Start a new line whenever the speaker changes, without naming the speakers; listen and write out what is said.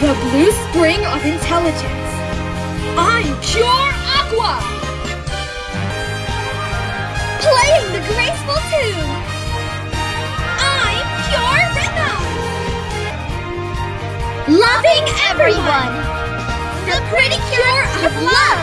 The blue spring of intelligence. I'm Cure Aqua!
Playing the graceful tune. I'm Cure Rhythm. Loving everyone. The pretty cure of love.